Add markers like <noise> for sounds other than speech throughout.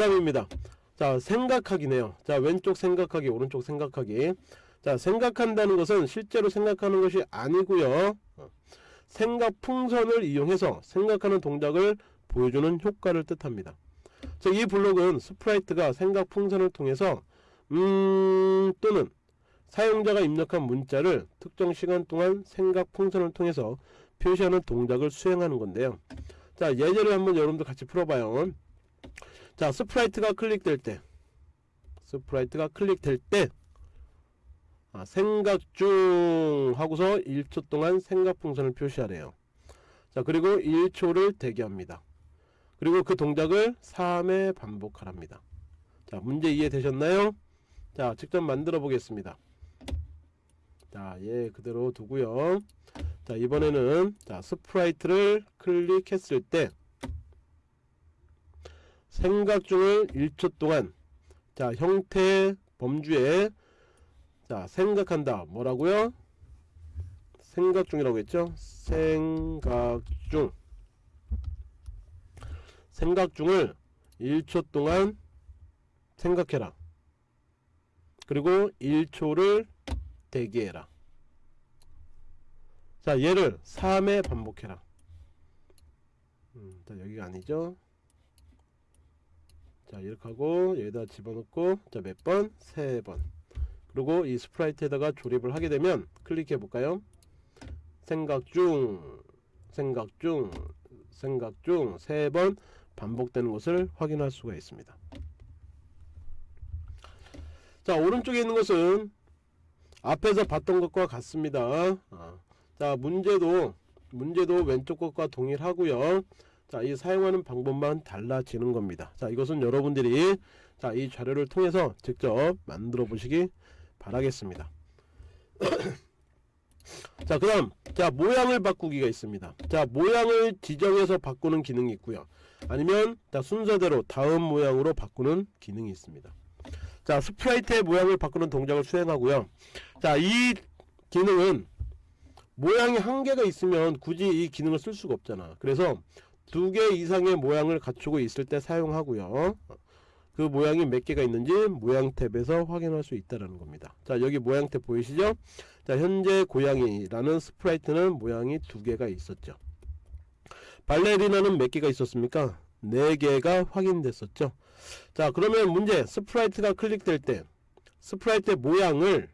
다음입니다. 자 생각하기네요. 자 왼쪽 생각하기 오른쪽 생각하기. 자 생각한다는 것은 실제로 생각하는 것이 아니고요. 어, 생각 풍선을 이용해서 생각하는 동작을 보여주는 효과를 뜻합니다. 자, 이 블록은 sprite가 생각 풍선을 통해서 음 또는 사용자가 입력한 문자를 특정 시간 동안 생각 풍선을 통해서 표시하는 동작을 수행하는 건데요. 자 예제를 한번 여러분들 같이 풀어봐요 자 sprite가 클릭될 때. sprite가 클릭될 때. 아, 생각 중 하고서 1초 동안 생각 풍선을 표시하래요. 자 그리고 1초를 대기합니다. 그리고 그 동작을 3회 반복하랍니다. 자 문제 이해되셨나요? 자 직접 만들어 보겠습니다. 자얘 그대로 두고요. 자 이번에는 자 sprite를 클릭했을 때 생각 중을 1초 동안 자 형태 범주에 자 생각한다. 뭐라고요? 생각 중이라고 했죠? 생각 중. 생각 중을 1초 동안 생각해라. 그리고 1초를 대기해라. 자 얘를 3회 반복해라. 음, 자 여기가 아니죠 자 이렇게 하고 여기다 집어넣고 자 몇 번? 세 번. 그리고 이 스프라이트에다가 조립을 하게 되면 클릭해 볼까요? 생각 중 생각 중 생각 중 세 번 반복되는 것을 확인할 수가 있습니다. 자 오른쪽에 있는 것은 앞에서 봤던 것과 같습니다. 아, 자 문제도 문제도 왼쪽 것과 동일하고요 자 이 사용하는 방법만 달라지는 겁니다. 자 이것은 여러분들이 자 이 자료를 통해서 직접 만들어 보시기 바라겠습니다. <coughs> 자 그 다음 자 모양을 바꾸기가 있습니다. 자 모양을 지정해서 바꾸는 기능이 있고요. 아니면 자 순서대로 다음 모양으로 바꾸는 기능이 있습니다. 자 sprite의 모양을 바꾸는 동작을 수행하고요. 자 이 기능은 모양이 한 개가 있으면 굳이 이 기능을 쓸 수가 없잖아. 그래서 두 개 이상의 모양을 갖추고 있을 때 사용하고요. 그 모양이 몇 개가 있는지 모양 탭에서 확인할 수 있다는 겁니다. 자 여기 모양 탭 보이시죠? 자 현재 고양이라는 sprite는 모양이 두 개가 있었죠. 발레리나는 몇 개가 있었습니까? 4개가 확인됐었죠. 자 그러면 문제 sprite가 클릭될 때 sprite의 모양을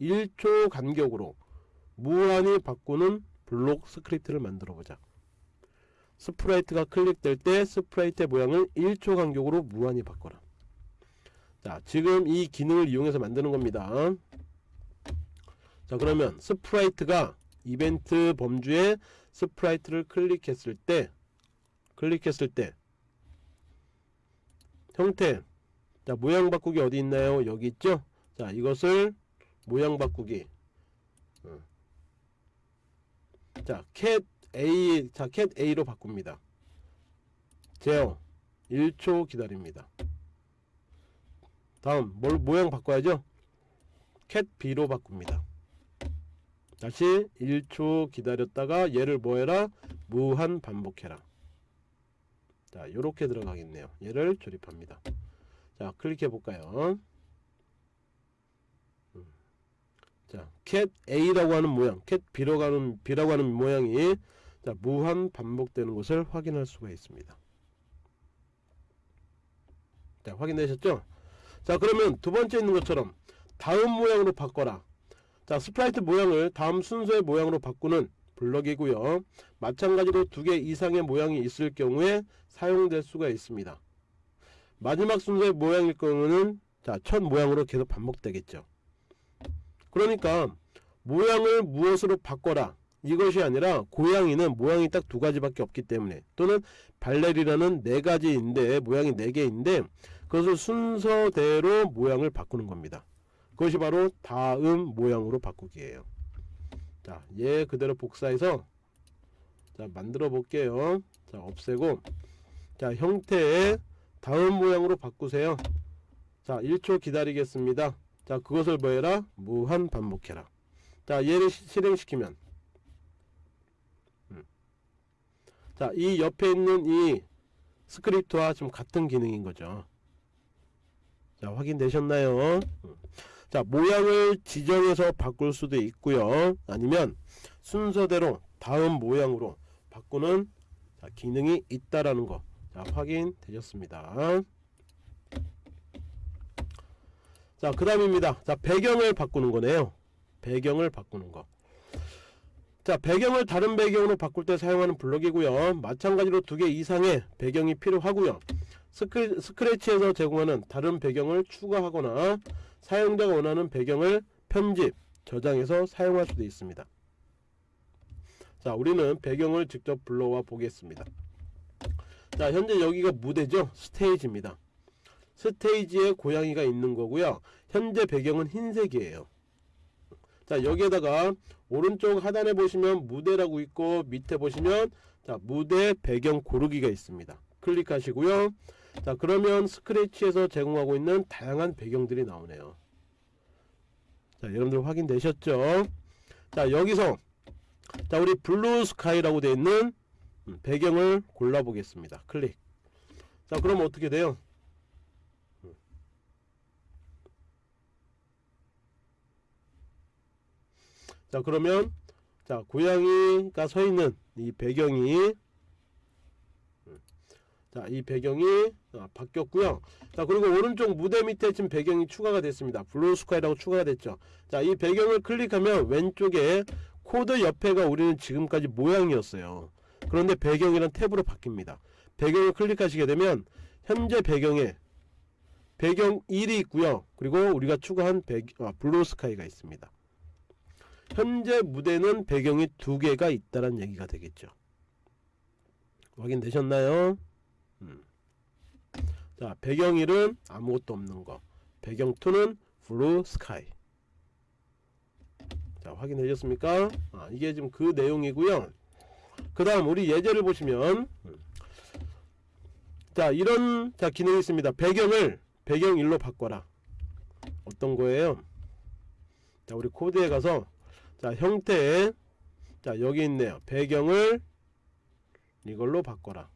1초 간격으로 무한히 바꾸는 블록 스크립트를 만들어 보자 sprite가 클릭될 때 sprite의 모양을 1초 간격으로 무한히 바꿔라. 자 지금 이 기능을 이용해서 만드는 겁니다. 자 그러면 sprite가 이벤트 범주에 sprite를 클릭했을 때 클릭했을 때 형태. 자 모양 바꾸기 어디 있나요? 여기 있죠? 자 이것을 모양 바꾸기. 어. 자캣 A 자캣 A로 바꿉니다. 제어 1초 기다립니다. 다음 뭘 모양 바꿔야죠? 캣 B로 바꿉니다. 다시 1초 기다렸다가 얘를 뭐해라. 무한 반복해라. 자 요렇게 들어가겠네요. 얘를 조립합니다. 자 클릭해 볼까요? 음. 자, cat A라고 하는 모양, cat B라고 하는, B라고 하는 모양이 자, 무한 반복되는 것을 확인할 수가 있습니다. 자, 확인되셨죠? 자, 그러면 두 번째 있는 것처럼 다음 모양으로 바꿔라. 자, sprite 모양을 다음 순서의 모양으로 바꾸는 블럭이고요. 마찬가지로 두 개 이상의 모양이 있을 경우에 사용될 수가 있습니다. 마지막 순서의 모양일 경우는 자, 첫 모양으로 계속 반복되겠죠. 그러니까 모양을 무엇으로 바꿔라 이것이 아니라 고양이는 모양이 딱 두 가지밖에 없기 때문에 또는 발레리나는 네 가지인데 모양이 네 개인데 그것을 순서대로 모양을 바꾸는 겁니다. 그것이 바로 다음 모양으로 바꾸기예요. 자, 얘 그대로 복사해서 자, 만들어 볼게요. 자, 없애고. 자, 형태의 다음 모양으로 바꾸세요. 자, 1초 기다리겠습니다. 자, 그것을 뭐해라? 무한 반복해라. 자, 얘를 실행시키면 자, 이 옆에 있는 이 스크립트와 좀 같은 기능인 거죠. 자, 확인되셨나요? 음. 자, 모양을 지정해서 바꿀 수도 있고요. 아니면 순서대로 다음 모양으로 바꾸는 자, 기능이 있다라는 거. 자, 확인되셨습니다. 자, 그 다음입니다. 자, 배경을 바꾸는 거네요. 배경을 바꾸는 거. 자, 배경을 다른 배경으로 바꿀 때 사용하는 블럭이고요. 마찬가지로 두 개 이상의 배경이 필요하고요. 스크, 스크래치에서 제공하는 다른 배경을 추가하거나 사용자가 원하는 배경을 편집, 저장해서 사용할 수도 있습니다. 자, 우리는 배경을 직접 불러와 보겠습니다. 자, 현재 여기가 무대죠. 스테이지입니다. 스테이지에 고양이가 있는 거고요. 현재 배경은 흰색이에요. 자, 여기에다가 오른쪽 하단에 보시면 무대라고 있고 밑에 보시면 자, 무대 배경 고르기가 있습니다. 클릭하시고요. 자, 그러면 Scratch에서 제공하고 있는 다양한 배경들이 나오네요. 자, 여러분들 확인되셨죠? 자, 여기서 자, 우리 Blue Sky라고 되어 있는 음, 배경을 골라 보겠습니다. 클릭. 자, 그럼 어떻게 돼요? 자 그러면 자 고양이가 서 있는 이 배경이 자 이 배경이 아, 바뀌었고요. 자 그리고 오른쪽 무대 밑에 지금 배경이 추가가 됐습니다. Blue Sky라고 추가가 됐죠. 자 이 배경을 클릭하면 왼쪽에 코드 옆에가 우리는 지금까지 모양이었어요. 그런데 배경이란 탭으로 바뀝니다. 배경을 클릭하시게 되면 현재 배경에 배경 1이 있고요. 그리고 우리가 추가한 배, 아, Blue Sky가 있습니다 현재 무대는 배경이 두 개가 있다는 얘기가 되겠죠. 확인되셨나요? 음. 자, 배경 1은 아무것도 없는 거. 배경 2는 Blue Sky. 자, 확인되셨습니까? 아, 이게 지금 그 내용이고요. 그 다음 우리 예제를 보시면 음. 자, 이런 자 기능이 있습니다. 배경을 배경 1로 바꿔라. 어떤 거예요? 자, 우리 코드에 가서 자 형태 자 여기 있네요. 배경을 이걸로 바꿔라.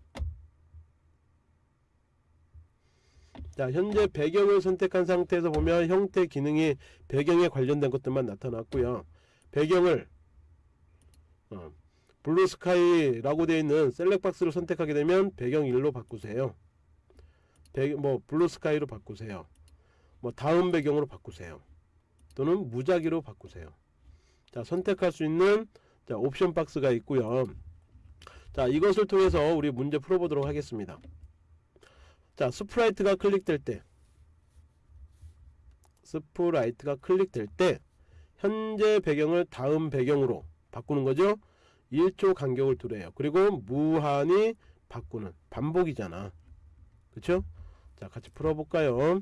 자 현재 배경을 선택한 상태에서 보면 형태 기능이 배경에 관련된 것들만 나타났고요. 배경을 어, Blue Sky라고 되어 있는 select box를 선택하게 되면 배경 1로 바꾸세요. 배, 뭐 Blue Sky로 바꾸세요. 뭐 다음 배경으로 바꾸세요. 또는 무작위로 바꾸세요 자 선택할 수 있는 자, 옵션 박스가 있고요. 자 이것을 통해서 우리 문제 풀어보도록 하겠습니다. 자 sprite가 클릭될 때 sprite가 클릭될 때 현재 배경을 다음 배경으로 바꾸는 거죠. 1초 간격을 두래요. 그리고 무한히 바꾸는 반복이잖아. 그쵸? 자 같이 풀어볼까요?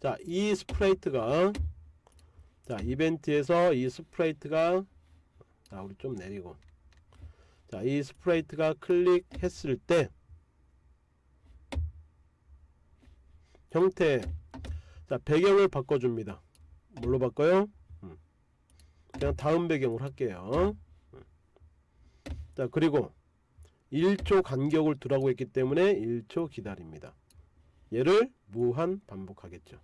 자 이 sprite가 자 이벤트에서 이 sprite가 자 우리 좀 내리고. 자 이 sprite가 클릭했을 때 형태 자 배경을 바꿔줍니다. 뭘로 바꿔요? 음. 그냥 다음 배경으로 할게요. 음. 자 그리고 1초 간격을 두라고 했기 때문에 1초 기다립니다. 얘를 무한 반복하겠죠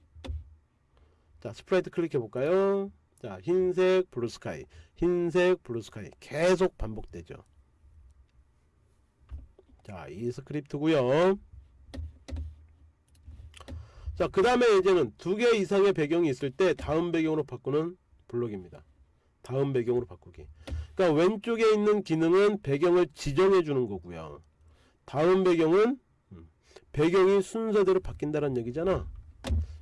자 sprite 클릭해 볼까요? 자 흰색 Blue Sky. 흰색 Blue Sky. 계속 반복되죠. 자 이 스크립트고요. 자그 다음에 이제는 두 개 이상의 배경이 있을 때 다음 배경으로 바꾸는 블록입니다. 다음 배경으로 바꾸기. 그러니까 왼쪽에 있는 기능은 배경을 지정해 주는 거고요. 다음 배경은 음, 배경이 순서대로 바뀐다는 얘기잖아.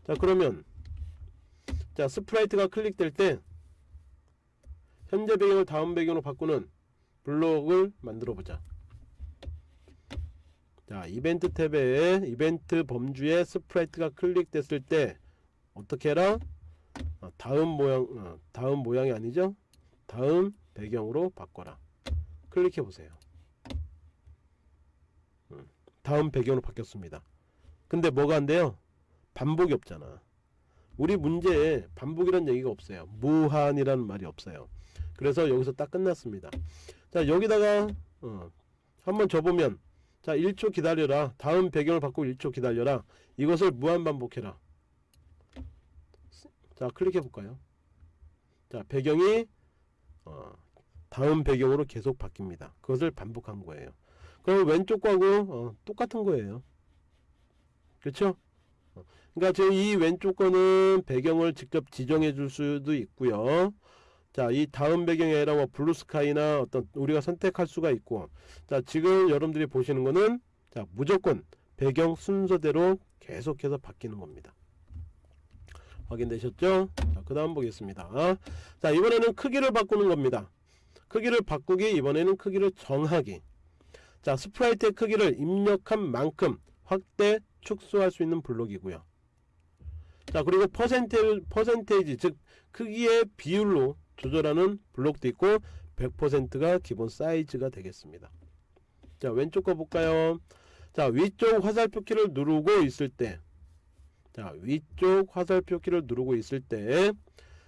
자 그러면 자 sprite가 클릭될 때 현재 배경을 다음 배경으로 바꾸는 블록을 만들어 보자. 자 이벤트 탭에 이벤트 범주에 sprite가 클릭됐을 때 어떻게 해라? 어, 다음 모양 어, 다음 모양이 아니죠? 다음 배경으로 바꿔라. 클릭해 보세요. 음, 다음 배경으로 바뀌었습니다. 근데 뭐가 안 돼요? 반복이 없잖아 우리 문제에 반복이란 얘기가 없어요. 무한이라는 말이 없어요. 그래서 여기서 딱 끝났습니다. 자 여기다가 어, 한번 줘보면 자 1초 기다려라. 다음 배경을 바꾸고 1초 기다려라. 이것을 무한 반복해라. 자 클릭해 볼까요? 자 배경이 어, 다음 배경으로 계속 바뀝니다. 그것을 반복한 거예요. 그럼 왼쪽 거하고 어, 똑같은 거예요. 그렇죠 그러니까 지금 이 왼쪽 거는 배경을 직접 지정해 줄 수도 있고요 자, 이 다음 배경이 아니라 뭐 블루스카이나 어떤 우리가 선택할 수가 있고 자, 지금 여러분들이 보시는 거는 자, 무조건 배경 순서대로 계속해서 바뀌는 겁니다. 확인되셨죠? 자, 그 다음 보겠습니다. 자, 이번에는 크기를 바꾸는 겁니다. 크기를 바꾸기, 이번에는 크기를 정하기. 자, sprite의 크기를 입력한 만큼 확대, 축소할 수 있는 블록이고요. 자, 그리고 퍼센테이지, 퍼센테이지 즉 크기의 비율로 조절하는 블록도 있고 100%가 기본 사이즈가 되겠습니다. 자 왼쪽 거 볼까요? 자 위쪽 화살표 키를 누르고 있을 때자 위쪽 화살표 키를 누르고 있을 때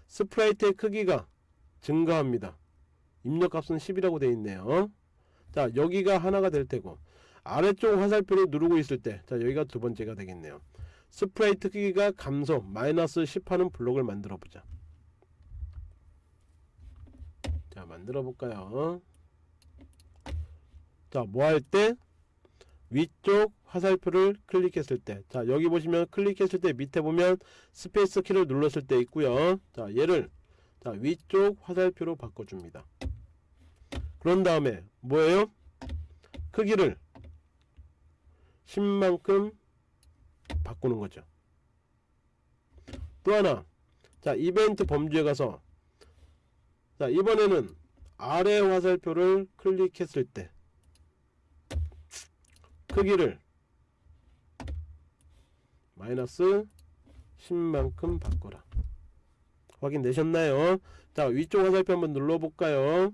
sprite의 크기가 증가합니다. 입력값은 10이라고 되어 있네요. 자 여기가 하나가 될 테고 아래쪽 화살표를 누르고 있을 때자 여기가 두 번째가 되겠네요. sprite 크기가 감소 마이너스 10 하는 블록을 만들어 보자. 자 만들어 볼까요? 자 뭐 할 때? 위쪽 화살표를 클릭했을 때 자 여기 보시면 클릭했을 때 밑에 보면 스페이스 키를 눌렀을 때 있고요. 자 얘를 자 위쪽 화살표로 바꿔줍니다. 그런 다음에 뭐예요? 크기를 10만큼 바꾸는 거죠. 또 하나 자 이벤트 범주에 가서 자 이번에는 아래 화살표를 클릭했을 때 크기를 마이너스 10만큼 바꿔라. 확인되셨나요? 자 위쪽 화살표 한번 눌러볼까요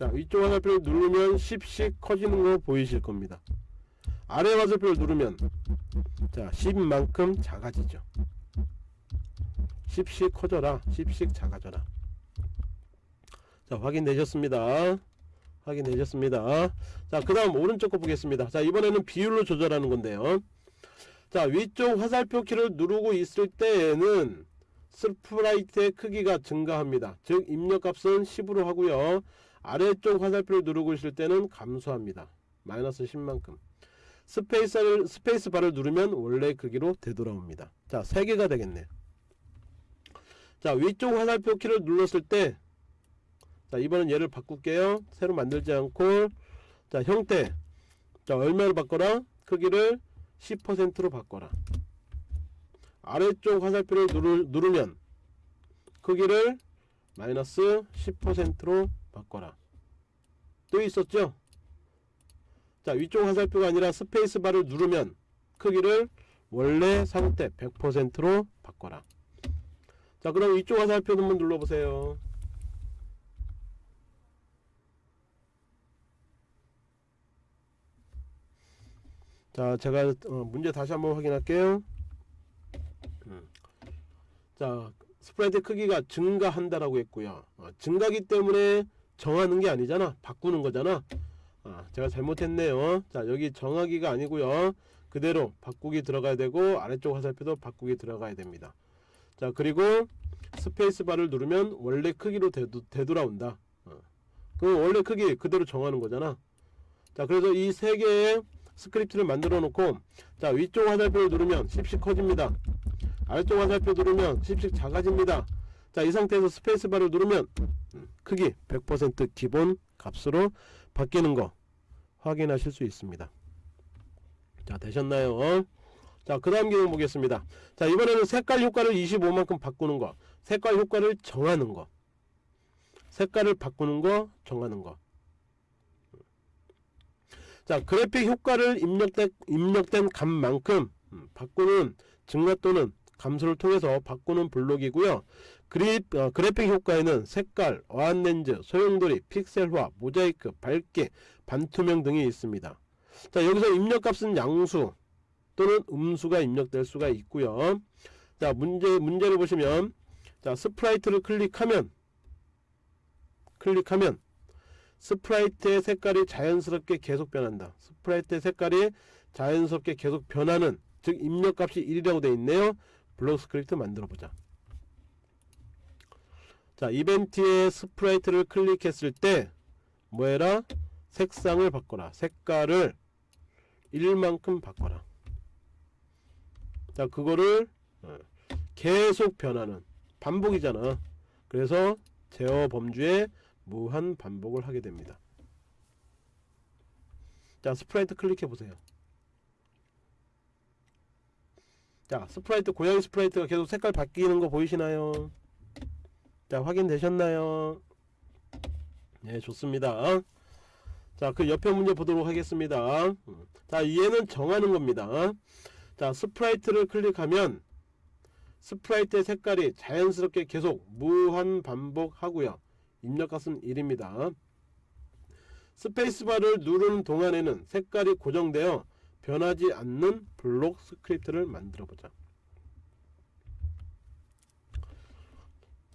자 위쪽 화살표를 누르면 10씩 커지는 거 보이실 겁니다. 아래 화살표를 누르면 자 10만큼 작아지죠. 10씩 커져라. 10씩 작아져라. 자 확인되셨습니다. 확인되셨습니다. 자그 다음 오른쪽 거 보겠습니다. 자 이번에는 비율로 조절하는 건데요. 자 위쪽 화살표 키를 누르고 있을 때에는 sprite의 크기가 증가합니다. 즉 입력값은 10으로 하고요. 아래쪽 화살표를 누르고 있을 때는 감소합니다. 마이너스 10만큼. 스페이스를, 스페이스 바를 누르면 원래 크기로 되돌아옵니다. 자 3개가 되겠네 자 위쪽 화살표 키를 눌렀을 때 자 이번엔 얘를 바꿀게요. 새로 만들지 않고. 자 형태. 자 얼마로 바꿔라? 크기를 10%로 바꿔라 아래쪽 화살표를 누르, 누르면 크기를 마이너스 10%로 바꿔라. 또 있었죠? 자 위쪽 화살표가 아니라 스페이스바를 누르면 크기를 원래 상태 100%로 바꿔라. 자 그럼 이쪽 화살표 한번 눌러보세요. 자 제가 어, 문제 다시 한번 확인할게요. 음. 자 sprite 크기가 증가한다라고 했고요. 어, 증가기 때문에 정하는 게 아니잖아. 바꾸는 거잖아. 아, 제가 잘못했네요. 자 여기 정하기가 아니고요. 그대로 바꾸기 들어가야 되고 아래쪽 화살표도 바꾸기 들어가야 됩니다. 자 그리고 스페이스바를 누르면 원래 크기로 되도, 되돌아온다. 어. 그 원래 크기 그대로 정하는 거잖아. 자 그래서 이 세 개의 스크립트를 만들어 놓고 자 위쪽 화살표를 누르면 10씩 커집니다 아래쪽 화살표 누르면 10씩 작아집니다 자 이 상태에서 스페이스바를 누르면 음, 크기 100% 기본 값으로 바뀌는 거 확인하실 수 있습니다 자 되셨나요 자, 그 다음 기능 보겠습니다. 자, 이번에는 색깔 효과를 25만큼 바꾸는 거. 색깔 효과를 정하는 거. 색깔을 바꾸는 거, 정하는 거. 자, 그래픽 효과를 입력된, 입력된 값만큼 음, 바꾸는 증가 또는 감소를 통해서 바꾸는 블록이고요. 그립, 어, 그래픽 효과에는 색깔, 어안 렌즈, 소용돌이, 픽셀화, 모자이크, 밝기, 반투명 등이 있습니다. 자 여기서 입력값은 양수 또는 음수가 입력될 수가 있고요 자 문제 문제를 보시면 자 sprite를 클릭하면 클릭하면 sprite의 색깔이 자연스럽게 계속 변한다. sprite의 색깔이 자연스럽게 계속 변하는 즉 입력값이 1이라고 되어 있네요. 블록 스크립트 만들어 보자. 자 이벤트의 sprite를 클릭했을 때 뭐해라? 색상을 바꿔라. 색깔을 1만큼 바꿔라. 자 그거를 어, 계속 변하는 반복이잖아. 그래서 제어 범주에 무한 반복을 하게 됩니다. 자 sprite 클릭해 보세요. 자 sprite 고양이 sprite가 계속 색깔 바뀌는 거 보이시나요? 자 확인되셨나요? 네 좋습니다. 자 그 옆에 문제 보도록 하겠습니다. 음, 자 얘는 정하는 겁니다. 자 sprite를 클릭하면 sprite의 색깔이 자연스럽게 계속 무한 반복하고요. 입력값은 1입니다. 스페이스바를 누르는 동안에는 색깔이 고정되어 변하지 않는 블록 스크립트를 만들어 보자.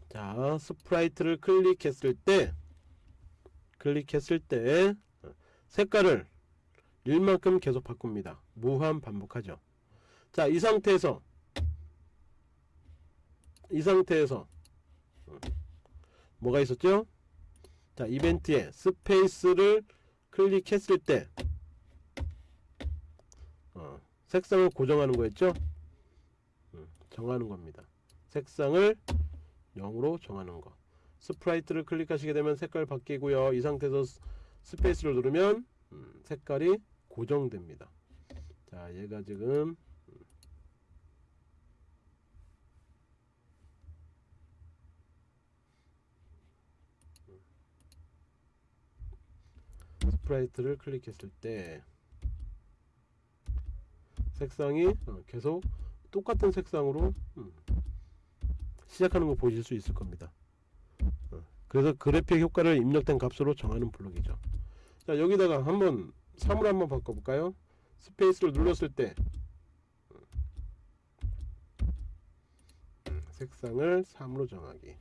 자, sprite를 클릭했을 때 클릭했을 때 색깔을 1만큼 계속 바꿉니다. 무한 반복하죠. 자, 이 상태에서 이 상태에서 뭐가 있었죠? 자, 이벤트에 스페이스를 클릭했을 때 어, 색상을 고정하는 거였죠? 음, 정하는 겁니다. 색상을 0으로 정하는 거. sprite를 클릭하시게 되면 색깔 바뀌고요. 이 상태에서 스- 스페이스를 누르면 음, 색깔이 고정됩니다. 자, 얘가 지금 sprite를 클릭했을 때 색상이 어, 계속 똑같은 색상으로 음, 시작하는 거 보실 수 있을 겁니다. 어, 그래서 그래픽 효과를 입력된 값으로 정하는 블록이죠. 자 여기다가 한번 3으로 한번 바꿔볼까요? 스페이스를 눌렀을 때 음, 색상을 3으로 정하기.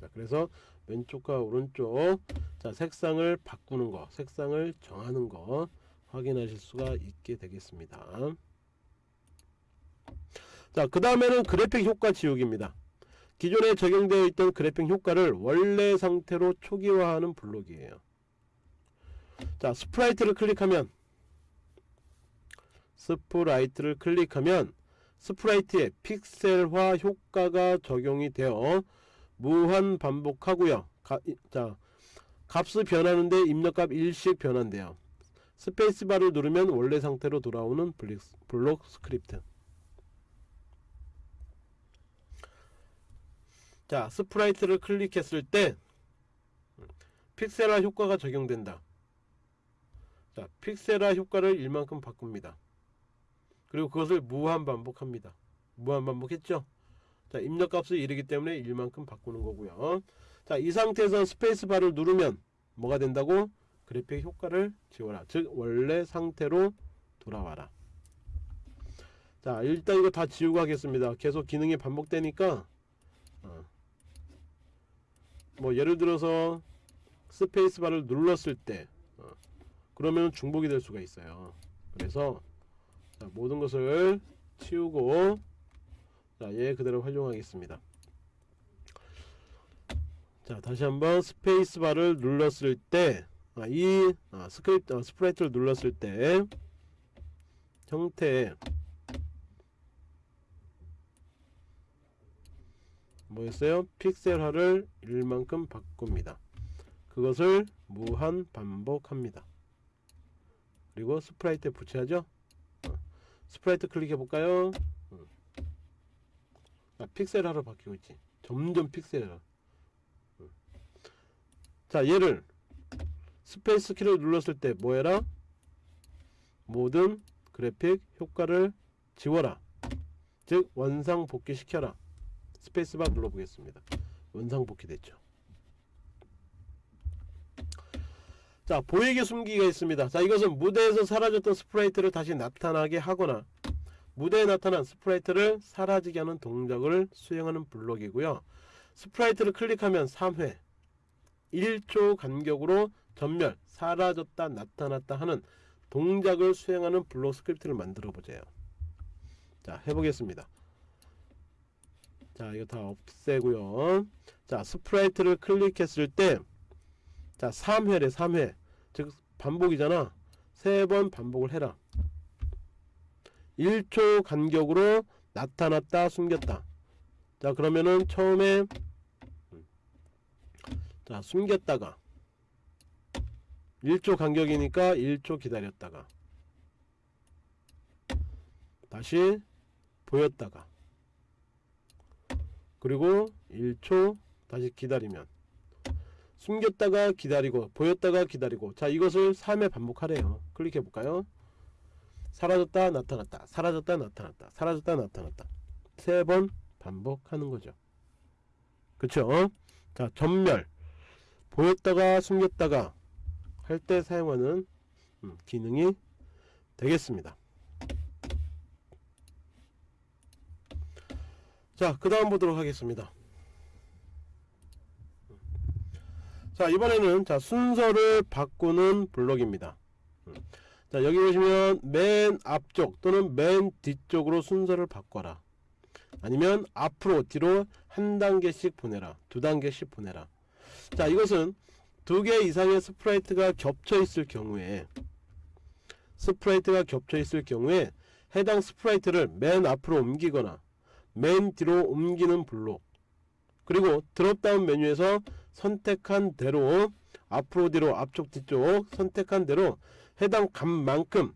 자 그래서 왼쪽과 오른쪽 자 색상을 바꾸는 거 색상을 정하는 거 확인하실 수가 있게 되겠습니다. 자 그 다음에는 그래픽 효과 지우기입니다. 기존에 적용되어 있던 그래픽 효과를 원래 상태로 초기화하는 블록이에요. 자 sprite를 클릭하면 sprite를 클릭하면 sprite에 픽셀화 효과가 적용이 되어 무한 반복하고요. 가, 이- 자 값을 변하는데 입력값 일씩 변한대요 스페이스바를 누르면 원래 상태로 돌아오는 블록 스크립트. 자 sprite를 클릭했을 때 픽셀화 효과가 적용된다. 자 픽셀화 효과를 1만큼 바꿉니다. 그리고 그것을 무한 반복합니다. 무한 반복했죠? 자 입력값을 1이기 때문에 1만큼 바꾸는 거고요. 자 이 상태에서 스페이스바를 누르면 뭐가 된다고 그래픽 효과를 지워라. 즉 원래 상태로 돌아와라. 자 일단 이거 다 지우고 하겠습니다. 계속 기능이 반복되니까 어. 뭐 예를 들어서 스페이스바를 눌렀을 때 어. 그러면 중복이 될 수가 있어요. 그래서 자, 모든 것을 치우고 자, 얘 그대로 활용하겠습니다. 자 다시 한번 스페이스바를 눌렀을 때 아, 이 아, 스크립트 아, sprite를 눌렀을 때 형태 뭐였어요? 픽셀화를 1만큼 바꿉니다. 그것을 무한 반복합니다. 그리고 sprite에 붙여야죠. 어, sprite 클릭해 볼까요? 어. 아, 픽셀화로 바뀌고 있지. 점점 픽셀화. 어. 자, 얘를 스페이스 키를 눌렀을 때 뭐해라? 모든 그래픽 효과를 지워라. 즉 원상 복귀 시켜라. 스페이스바 눌러보겠습니다. 원상 복귀 됐죠. 자 보이게 숨기기가 있습니다. 자 이것은 무대에서 사라졌던 sprite를 다시 나타나게 하거나 무대에 나타난 sprite를 사라지게 하는 동작을 수행하는 블록이고요. sprite를 클릭하면 3회 1초 간격으로 점멸, 사라졌다, 나타났다 하는 동작을 수행하는 블록 스크립트를 만들어 보세요. 자, 해보겠습니다. 자, 이거 다 없애고요. 자, sprite를 클릭했을 때, 자, 3회래, 3회. 즉, 반복이잖아. 세 번 반복을 해라. 1초 간격으로 나타났다, 숨겼다. 자, 그러면은 처음에, 자, 숨겼다가, 1초 간격이니까 1초 기다렸다가, 다시 보였다가, 그리고 1초 다시 기다리면. 숨겼다가 기다리고 보였다가 기다리고. 자 이것을 3회 반복하래요. 클릭해 볼까요? 사라졌다 나타났다. 사라졌다 나타났다. 사라졌다 나타났다. 세 번 반복하는 거죠. 그쵸? 자 전멸. 보였다가 숨겼다가 할 때 사용하는 음, 기능이 되겠습니다 자, 그 다음 보도록 하겠습니다. 자, 이번에는 자, 순서를 바꾸는 블록입니다. 자, 여기 보시면 맨 앞쪽 또는 맨 뒤쪽으로 순서를 바꿔라. 아니면 앞으로 뒤로 한 단계씩 보내라. 두 단계씩 보내라. 자, 이것은 두 개 이상의 sprite가 겹쳐 있을 경우에 sprite가 겹쳐 있을 경우에 해당 sprite를 맨 앞으로 옮기거나 맨 뒤로 옮기는 블록 그리고 dropdown 메뉴에서 선택한 대로 앞으로 뒤로 앞쪽 뒤쪽 선택한 대로 해당 값만큼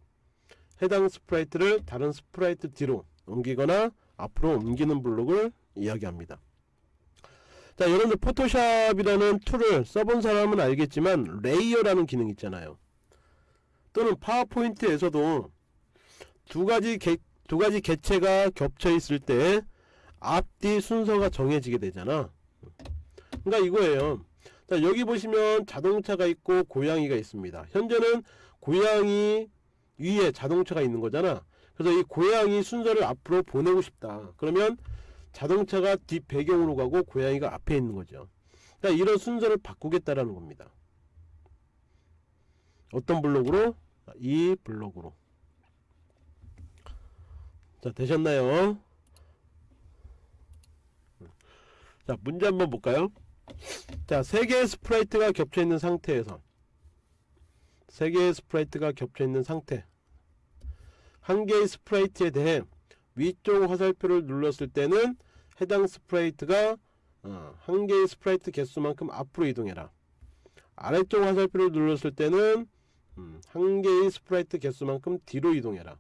해당 sprite를 다른 sprite 뒤로 옮기거나 앞으로 옮기는 블록을 이야기합니다 자 여러분들 포토샵이라는 툴을 써본 사람은 알겠지만 layer라는 기능 있잖아요. 또는 파워포인트에서도 두 가지 개, 두 가지 개체가 겹쳐 있을 때 앞뒤 순서가 정해지게 되잖아. 그러니까 이거예요. 자 여기 보시면 자동차가 있고 고양이가 있습니다. 현재는 고양이 위에 자동차가 있는 거잖아. 그래서 이 고양이 순서를 앞으로 보내고 싶다. 그러면 자동차가 뒷 배경으로 가고 고양이가 앞에 있는 거죠 그러니까 이런 순서를 바꾸겠다라는 겁니다 어떤 블록으로? 이 블록으로 자 되셨나요? 자 문제 한번 볼까요? 자 3개의 sprite가 겹쳐있는 상태에서 3개의 sprite가 겹쳐있는 상태 한 개의 sprite에 대해 위쪽 화살표를 눌렀을 때는 해당 sprite가 어, 한 개의 sprite 개수만큼 앞으로 이동해라. 아래쪽 화살표를 눌렀을 때는 음, 한 개의 sprite 개수만큼 뒤로 이동해라.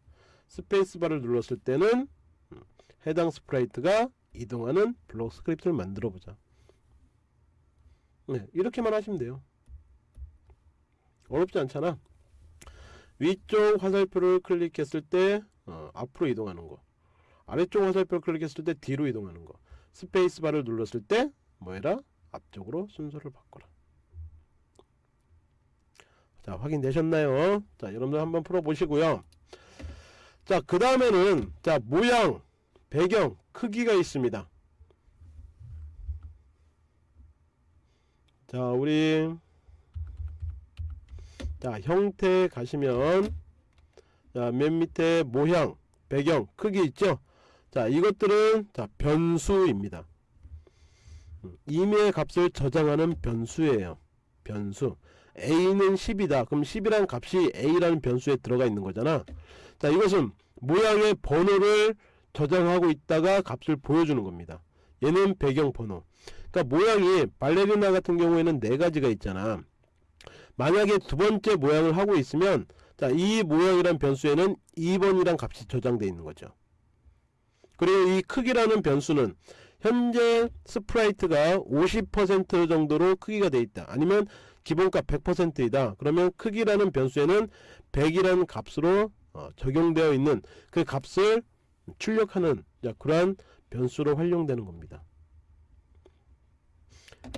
스페이스바를 눌렀을 때는 음, 해당 sprite가 이동하는 블록 스크립트를 만들어 보자. 네, 이렇게만 하시면 돼요. 어렵지 않잖아. 위쪽 화살표를 클릭했을 때 어, 앞으로 이동하는 거 아래쪽 화살표를 클릭했을 때 뒤로 이동하는 거. 스페이스바를 눌렀을 때 뭐해라? 앞쪽으로 순서를 바꿔라. 자 확인되셨나요? 자 여러분들 한번 풀어 보시고요. 자 그 다음에는 자 모양 배경 크기가 있습니다. 자 우리 자 형태 가시면 자 맨 밑에 모양 배경 크기 있죠 자 이것들은 자 변수입니다. 임의 값을 저장하는 변수예요. 변수. a는 10이다. 그럼 10이라는 값이 a라는 변수에 들어가 있는 거잖아. 자 이것은 모양의 번호를 저장하고 있다가 값을 보여주는 겁니다. 얘는 배경 번호. 그러니까 모양이 발레리나 같은 경우에는 네 가지가 있잖아. 만약에 두 번째 모양을 하고 있으면 자 이 모양이란 변수에는 2번이란 값이 저장되어 있는 거죠 그리고 이 크기라는 변수는 현재 sprite가 50% 정도로 크기가 되어 있다. 아니면 기본값 100%이다. 그러면 크기라는 변수에는 100이라는 값으로 어, 적용되어 있는 그 값을 출력하는 자, 그러한 변수로 활용되는 겁니다.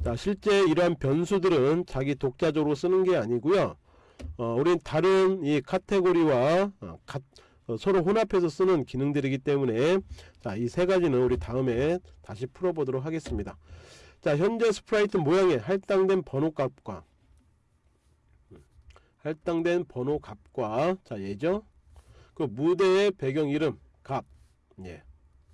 자 실제 이러한 변수들은 자기 독자적으로 쓰는 게 아니고요. 어, 우린 다른 이 카테고리와 어, 가, 어, 서로 혼합해서 쓰는 기능들이기 때문에 자 이 세 가지는 우리 다음에 다시 풀어보도록 하겠습니다. 자 현재 sprite 모양의 할당된 번호 값과 음, 할당된 번호 값과 자 예죠? 그 무대의 배경 이름 값 예.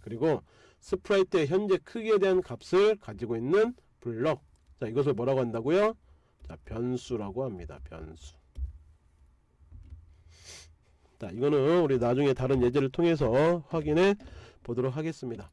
그리고 sprite의 현재 크기에 대한 값을 가지고 있는 블럭. 자 이것을 뭐라고 한다고요? 자 변수라고 합니다 변수 자 이거는 우리 나중에 다른 예제를 통해서 확인해 보도록 하겠습니다